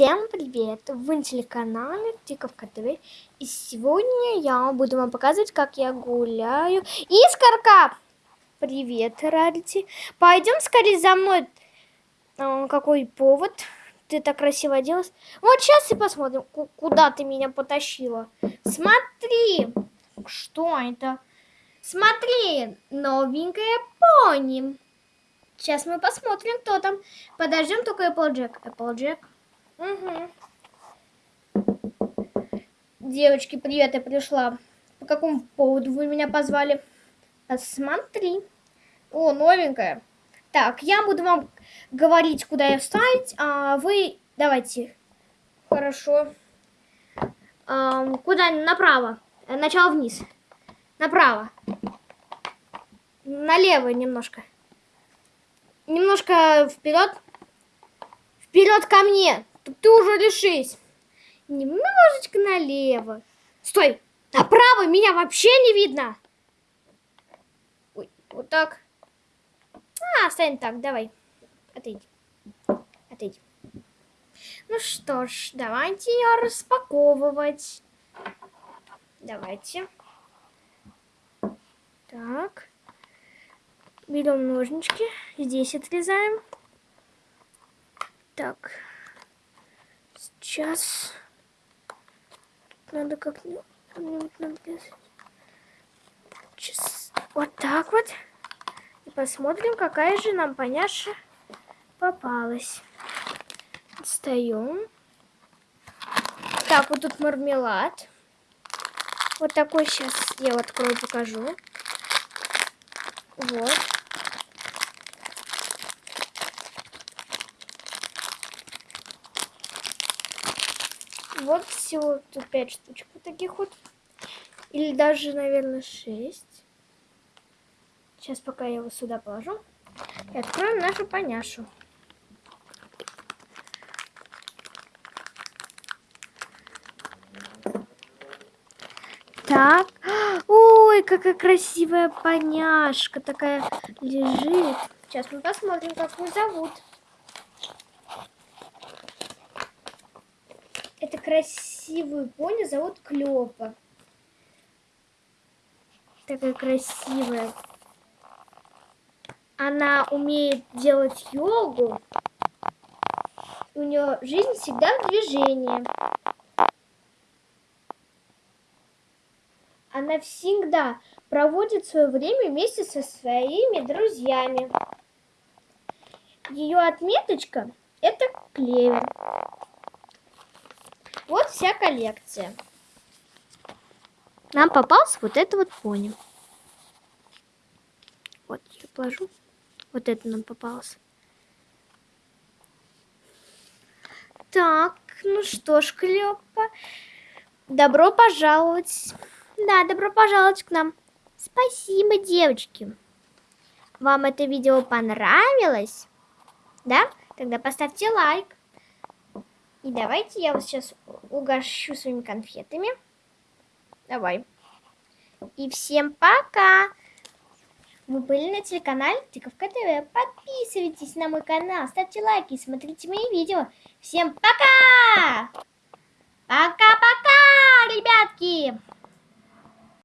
Всем привет! Вы на телеканале Тиковка ТВ. И сегодня я буду вам показывать, как я гуляю. Искорка! Привет, Рарити. Пойдем скорее за мной. А, какой повод? Ты так красиво оделась. Вот сейчас и посмотрим, куда ты меня потащила. Смотри! Что это? Смотри, новенькая пони. Сейчас мы посмотрим, кто там. Подождем только Applejack. Applejack. Угу. Девочки, привет, я пришла. По какому поводу вы меня позвали? Посмотри. О, новенькая. Так, я буду вам говорить, куда я встать, а вы давайте. Хорошо. А, куда? Направо. Начало вниз. Направо. Налево немножко. Немножко вперед. Вперед ко мне. Ты уже решись. Немножечко налево. Стой! Направо меня вообще не видно. Ой, вот так. А, стань так, давай. Отойди. Отойди. Ну что ж, давайте ее распаковывать. Давайте. Так. Берем ножнички. Здесь отрезаем. Так. Сейчас надо как-нибудь. Сейчас вот так вот. И посмотрим, какая же нам поняша попалась. Достаем. Так, вот тут мармелад. Вот такой сейчас я открою, покажу. Вот. Вот всего тут 5 штучек вот таких вот. Или даже, наверное, 6. Сейчас пока я его сюда положу. И откроем нашу поняшу. Так. Ой, какая красивая поняшка такая лежит. Сейчас мы посмотрим, как ее зовут. Красивую пони зовут Клёпа. Такая красивая. Она умеет делать йогу. У нее жизнь всегда в движении. Она всегда проводит свое время вместе со своими друзьями. Ее отметочка – это клевер. Вот вся коллекция. Нам попался вот это вот пони. Вот, я положу. Вот это нам попалось. Так, ну что ж, Клёпа, добро пожаловать. Да, добро пожаловать к нам. Спасибо, девочки. Вам это видео понравилось? Да? Тогда поставьте лайк. И давайте я вас сейчас угощу своими конфетами. Давай. И всем пока! Вы были на телеканале Тыковка ТВ. Подписывайтесь на мой канал, ставьте лайки, смотрите мои видео. Всем пока! Пока-пока, ребятки!